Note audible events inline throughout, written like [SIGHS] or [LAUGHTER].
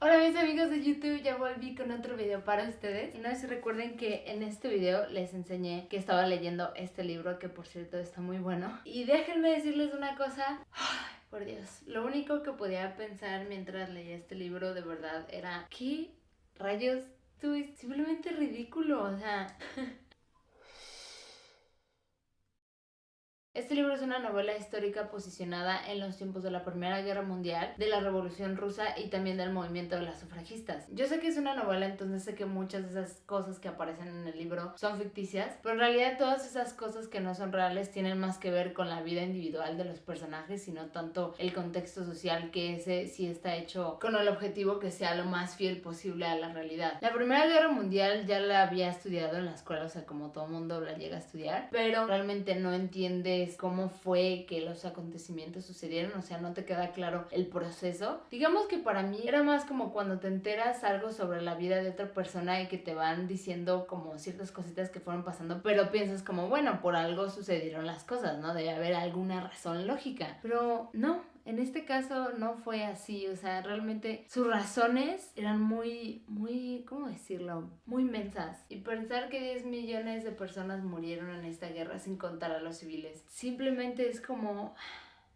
Hola mis amigos de YouTube, ya volví con otro video para ustedes. Y no sé si recuerden que en este video les enseñé que estaba leyendo este libro que por cierto está muy bueno. Y déjenme decirles una cosa, Ay, por Dios, lo único que podía pensar mientras leía este libro de verdad era ¿qué rayos? Esto es simplemente ridículo, o sea... [LAUGHS] Este libro es una novela histórica posicionada en los tiempos de la Primera Guerra Mundial, de la Revolución Rusa y también del movimiento de las sufragistas. Yo sé que es una novela, entonces sé que muchas de esas cosas que aparecen en el libro son ficticias, pero en realidad todas esas cosas que no son reales tienen más que ver con la vida individual de los personajes, sino tanto el contexto social que ese sí está hecho con el objetivo que sea lo más fiel posible a la realidad. La Primera Guerra Mundial ya la había estudiado en la escuela, o sea, como todo mundo la llega a estudiar, pero realmente no cómo fue que los acontecimientos sucedieron, o sea, no te queda claro el proceso. Digamos que para mí era más como cuando te enteras algo sobre la vida de otra persona y que te van diciendo como ciertas cositas que fueron pasando, pero piensas como, bueno, por algo sucedieron las cosas, ¿no? Debe haber alguna razón lógica. Pero no, en este caso no fue así, o sea, realmente sus razones eran muy, muy, ¿cómo decirlo? Muy mensas. Y pensar que 10 millones de personas murieron en esta guerra sin contar a los civiles, simplemente es como...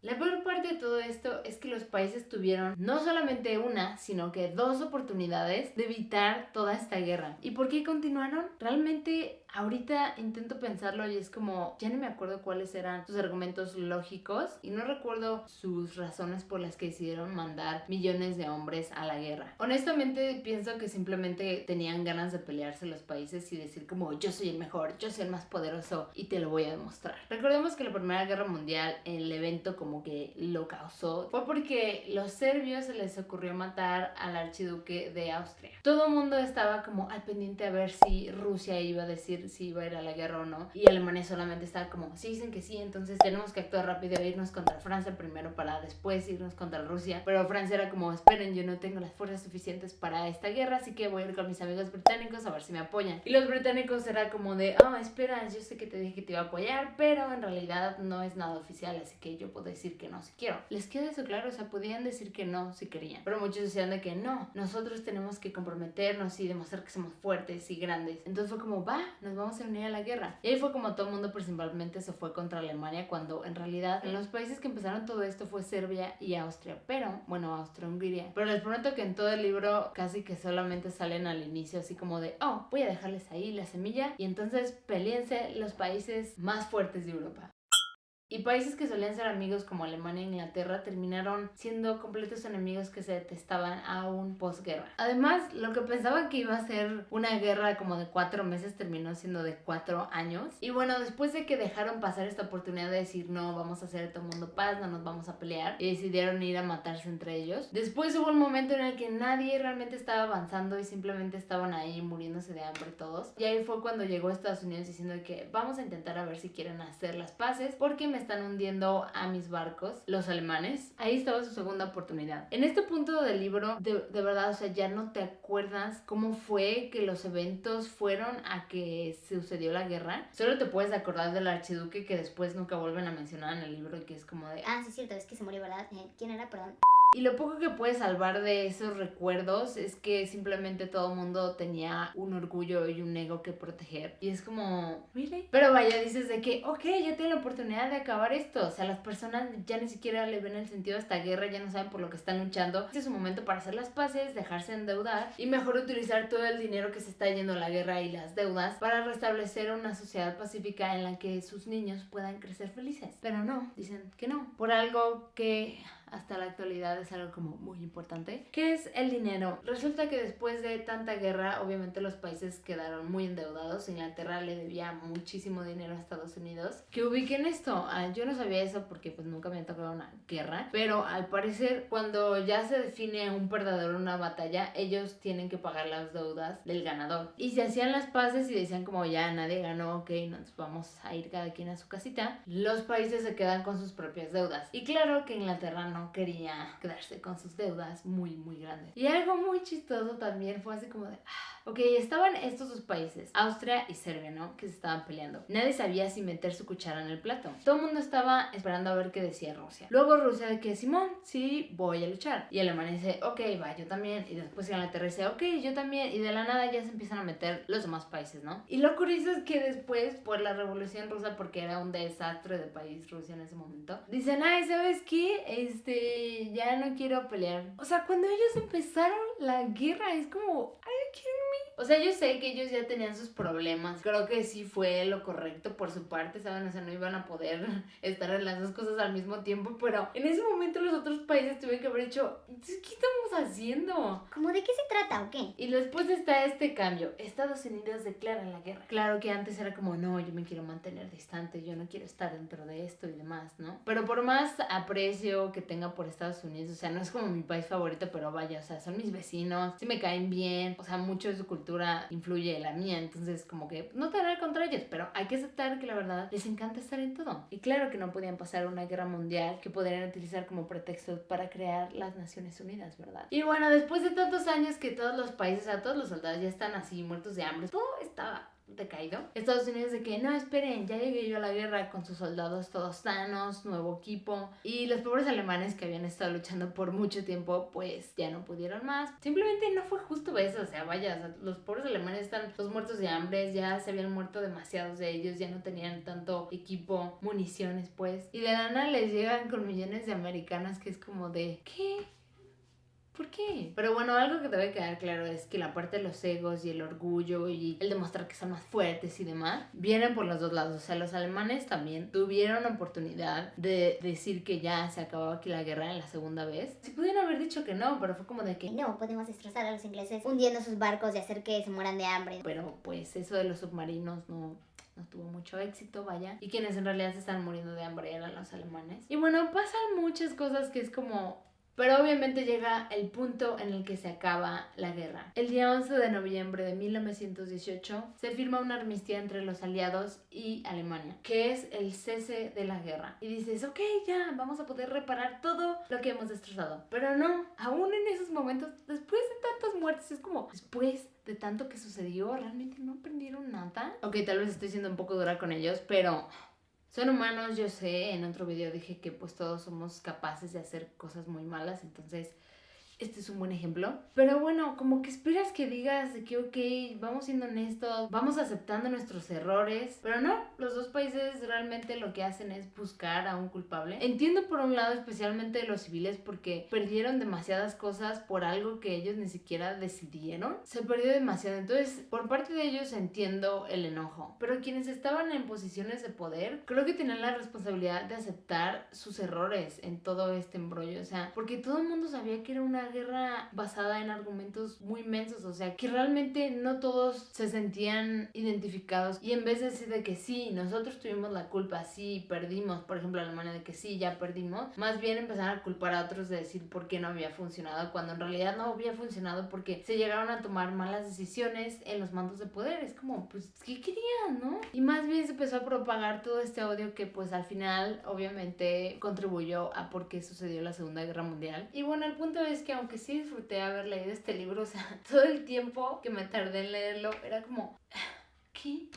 La peor parte de todo esto es que los países tuvieron no solamente una, sino que dos oportunidades de evitar toda esta guerra. ¿Y por qué continuaron? Realmente ahorita intento pensarlo y es como, ya no me acuerdo cuáles eran sus argumentos lógicos y no recuerdo sus razones por las que decidieron mandar millones de hombres a la guerra. Honestamente pienso que simplemente tenían ganas de pelearse los países y decir como yo soy el mejor, yo soy el más poderoso y te lo voy a demostrar. Recordemos que la Primera Guerra Mundial, el evento como que lo causó, fue porque los serbios se les ocurrió matar al archiduque de Austria. Todo el mundo estaba como al pendiente a ver si Rusia iba a decir si iba a ir a la guerra o no. Y Alemania solamente estaba como, si dicen que sí, entonces tenemos que actuar rápido e irnos contra Francia primero para después irnos contra Rusia. Pero Francia era como, esperen, yo no tengo las fuerzas suficientes para esta guerra, así que voy a ir con mis amigos británicos a ver si me apoyan. Y los británicos era como de, ah, oh, espera, yo sé que te dije que te iba a apoyar, pero en realidad no es nada oficial, así que yo puedo decir que no si quiero. Les queda eso claro, o sea, podían decir que no si querían. Pero muchos decían de que no, nosotros tenemos que comprometernos y demostrar que somos fuertes y grandes. Entonces fue como, va, nos vamos a unir a la guerra. Y ahí fue como todo el mundo principalmente se fue contra Alemania cuando en realidad en los países que empezaron todo esto fue Serbia y Austria. Pero, bueno, Austria-Hungría. Pero les prometo que en todo el libro casi que solamente salen al inicio así como de, oh, voy a dejarles ahí la semilla y entonces peleense los países más fuertes de Europa. Y países que solían ser amigos como Alemania e Inglaterra terminaron siendo completos enemigos que se detestaban aún posguerra. Además, lo que pensaban que iba a ser una guerra como de cuatro meses terminó siendo de cuatro años. Y bueno, después de que dejaron pasar esta oportunidad de decir no, vamos a hacer todo mundo paz, no nos vamos a pelear, y decidieron ir a matarse entre ellos. Después hubo un momento en el que nadie realmente estaba avanzando y simplemente estaban ahí muriéndose de hambre todos. Y ahí fue cuando llegó Estados Unidos diciendo que vamos a intentar a ver si quieren hacer las paces porque me están hundiendo a mis barcos, los alemanes. Ahí estaba su segunda oportunidad. En este punto del libro, de, verdad, o sea, ya no te acuerdas cómo fue que los eventos fueron a que sucedió la guerra. Solo te puedes acordar del archiduque que después nunca vuelven a mencionar en el libro y que es como de... Ah, sí, cierto, es que se murió, ¿verdad? Eh, ¿Quién era? Perdón. Y lo poco que puedes salvar de esos recuerdos es que simplemente todo mundo tenía un orgullo y un ego que proteger. Y es como, ¿really? Pero vaya, dices de que, ok, ya tengo la oportunidad de acabar esto. O sea, las personas ya ni siquiera le ven el sentido a esta guerra, ya no saben por lo que están luchando. Este es un momento para hacer las paces, dejarse endeudar y mejor utilizar todo el dinero que se está yendo a la guerra y las deudas para restablecer una sociedad pacífica en la que sus niños puedan crecer felices. Pero no, dicen que no. Por algo que hasta la actualidad es algo como muy importante, que es el dinero. Resulta que después de tanta guerra, obviamente los países quedaron muy endeudados. Inglaterra le debía muchísimo dinero a Estados Unidos. Que ubiquen esto, ah, yo no sabía eso porque pues nunca me había tocado una guerra, pero al parecer cuando ya se define un perdedor una batalla, ellos tienen que pagar las deudas del ganador. Y se hacían las paces y decían como ya nadie ganó, ok, nos vamos a ir cada quien a su casita, los países se quedan con sus propias deudas. Y claro que Inglaterra no quería quedarse con sus deudas muy, muy grandes. Y algo muy chistoso también fue así como de, ah, Ok, estaban estos dos países, Austria y Serbia, ¿no? Que se estaban peleando. Nadie sabía si meter su cuchara en el plato. Todo el mundo estaba esperando a ver qué decía Rusia. Luego Rusia de que Simón, sí, voy a luchar. Y Alemania dice, ok, va, yo también. Y después Inglaterra dice, ok, yo también. Y de la nada ya se empiezan a meter los demás países, ¿no? Y lo curioso es que después, por la revolución rusa, porque era un desastre de país Rusia en ese momento, dicen, ay, ¿sabes qué? Este, ya no quiero pelear. O sea, cuando ellos empezaron la guerra, es como, ay, ¿quieren o sea, yo sé que ellos ya tenían sus problemas. Creo que sí fue lo correcto por su parte, ¿saben? O sea, no iban a poder [LAUGHS] estar en las dos cosas al mismo tiempo. Pero en ese momento los otros países tuvieron que haber hecho, ¿qué estamos haciendo? ¿Cómo de qué se trata o qué? Y después está este cambio. Estados Unidos declara la guerra. Claro que antes era como, no, yo me quiero mantener distante, yo no quiero estar dentro de esto y demás, ¿no? Pero por más aprecio que tenga por Estados Unidos, o sea, no es como mi país favorito, pero vaya, o sea, son mis vecinos, sí me caen bien, o sea, mucho de su cultura influye en la mía, entonces como que no tener contra ellos, pero hay que aceptar que la verdad les encanta estar en todo. Y claro que no podían pasar una guerra mundial que podrían utilizar como pretexto para crear las Naciones Unidas, ¿verdad? Y bueno, después de tantos años que todos los países, a todos los soldados ya están así muertos de hambre, todo estaba decaído. Estados Unidos de que no, esperen, ya llegué yo a la guerra con sus soldados todos sanos, nuevo equipo. Y los pobres alemanes que habían estado luchando por mucho tiempo, pues ya no pudieron más. Simplemente no fue justo eso, o sea, vaya, los pobres alemanes están los muertos de hambre, ya se habían muerto demasiados de ellos, ya no tenían tanto equipo, municiones, pues. Y de nada les llegan con millones de americanas que es como de, ¿qué? ¿Por qué? Pero bueno, algo que debe quedar claro es que la parte de los egos y el orgullo y el demostrar que son más fuertes y demás vienen por los dos lados. O sea, los alemanes también tuvieron oportunidad de decir que ya se acababa aquí la guerra en la segunda vez. Si pudieron haber dicho que no, pero fue como de que no, podemos destrozar a los ingleses hundiendo sus barcos y hacer que se mueran de hambre. Pero pues eso de los submarinos no no tuvo mucho éxito, vaya. Y quienes en realidad se están muriendo de hambre eran los alemanes. Y bueno, pasan muchas cosas que es como, pero obviamente llega el punto en el que se acaba la guerra. El día 11 de noviembre de 1918 se firma una armistía entre los aliados y Alemania, que es el cese de la guerra. Y dices, ok, ya, vamos a poder reparar todo lo que hemos destrozado. Pero no, aún en esos momentos, después de tantas muertes, es como, después de tanto que sucedió, realmente no aprendieron nada. Ok, tal vez estoy siendo un poco dura con ellos, pero son humanos, yo sé, en otro video dije que pues todos somos capaces de hacer cosas muy malas, entonces este es un buen ejemplo. Pero bueno, como que esperas que digas que, ok, vamos siendo honestos, vamos aceptando nuestros errores. Pero no, los dos países realmente lo que hacen es buscar a un culpable. Entiendo por un lado especialmente los civiles porque perdieron demasiadas cosas por algo que ellos ni siquiera decidieron. Se perdió demasiado. Entonces, por parte de ellos entiendo el enojo. Pero quienes estaban en posiciones de poder, creo que tenían la responsabilidad de aceptar sus errores en todo este embrollo. O sea, porque todo el mundo sabía que era una guerra basada en argumentos muy mensos, o sea, que realmente no todos se sentían identificados y en vez de decir de que sí, nosotros tuvimos la culpa, sí, perdimos, por ejemplo, Alemania de que sí, ya perdimos, más bien empezaron a culpar a otros de decir por qué no había funcionado, cuando en realidad no había funcionado porque se llegaron a tomar malas decisiones en los mandos de poder, es como, pues, ¿qué querían, no? Y más bien se empezó a propagar todo este odio que pues al final obviamente contribuyó a por qué sucedió la Segunda Guerra Mundial. Y bueno, el punto es que aunque sí disfruté haber leído este libro, o sea, [LAUGHS] todo el tiempo que me tardé en leerlo era como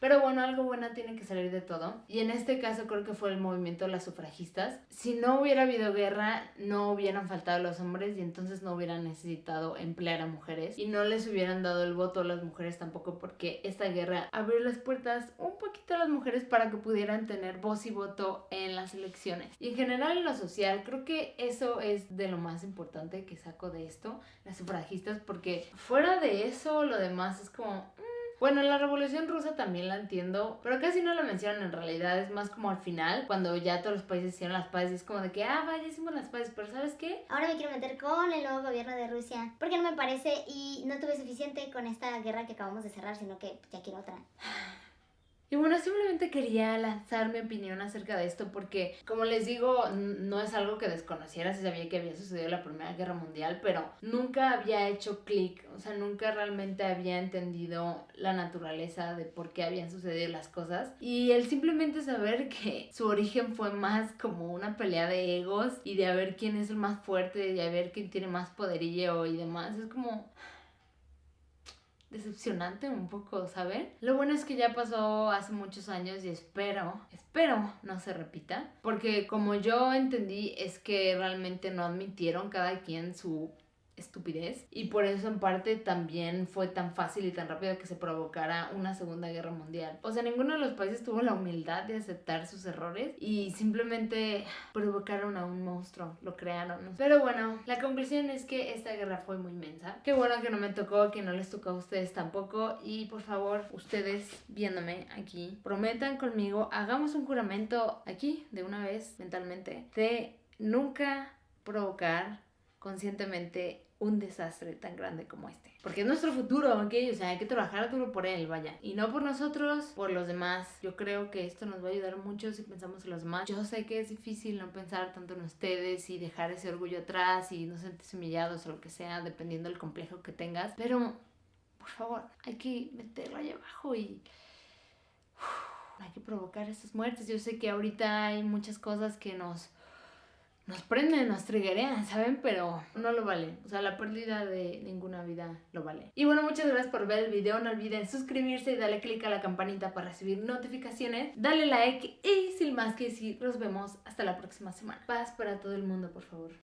pero bueno, algo bueno tiene que salir de todo. Y en este caso creo que fue el movimiento de las sufragistas. Si no hubiera habido guerra, no hubieran faltado los hombres y entonces no hubieran necesitado emplear a mujeres. Y no les hubieran dado el voto a las mujeres tampoco porque esta guerra abrió las puertas un poquito a las mujeres para que pudieran tener voz y voto en las elecciones. Y en general en lo social, creo que eso es de lo más importante que saco de esto, las sufragistas, porque fuera de eso, lo demás es como... Mm, bueno, la Revolución Rusa también la entiendo, pero casi no la mencionan en realidad, es más como al final, cuando ya todos los países hicieron las paces, es como de que, ah, vaya, hicimos las paces, pero ¿sabes qué? Ahora me quiero meter con el nuevo gobierno de Rusia, porque no me parece y no tuve suficiente con esta guerra que acabamos de cerrar, sino que ya quiero otra. [SIGHS] [LAUGHS] Y bueno, simplemente quería lanzar mi opinión acerca de esto porque, como les digo, no es algo que desconociera, si sabía que había sucedido la Primera Guerra Mundial, pero nunca había hecho clic, o sea, nunca realmente había entendido la naturaleza de por qué habían sucedido las cosas. Y el simplemente saber que su origen fue más como una pelea de egos y de a ver quién es el más fuerte, y a ver quién tiene más poderío y demás, es como decepcionante un poco, ¿saben? Lo bueno es que ya pasó hace muchos años y espero, espero no se repita. Porque como yo entendí es que realmente no admitieron cada quien su estupidez y por eso en parte también fue tan fácil y tan rápido que se provocara una segunda guerra mundial. O sea, ninguno de los países tuvo la humildad de aceptar sus errores y simplemente provocaron a un monstruo, lo crearon. Pero bueno, la conclusión es que esta guerra fue muy inmensa. Qué bueno que no me tocó, que no les tocó a ustedes tampoco y por favor, ustedes viéndome aquí, prometan conmigo, hagamos un juramento aquí de una vez mentalmente de nunca provocar conscientemente un desastre tan grande como este. Porque es nuestro futuro, ¿ok? O sea, hay que trabajar duro por él, vaya. Y no por nosotros, por los demás. Yo creo que esto nos va a ayudar mucho si pensamos en los demás. Yo sé que es difícil no pensar tanto en ustedes y dejar ese orgullo atrás y no sentirse humillados o lo que sea, dependiendo del complejo que tengas. Pero, por favor, hay que meterlo ahí abajo y... hay que provocar esas muertes. Yo sé que ahorita hay muchas cosas que nos nos prenden, nos triggerean, ¿saben? Pero no lo vale. O sea, la pérdida de ninguna vida lo vale. Y bueno, muchas gracias por ver el video. No olviden suscribirse y darle click a la campanita para recibir notificaciones. Dale like y sin más que decir, nos vemos hasta la próxima semana. Paz para todo el mundo, por favor.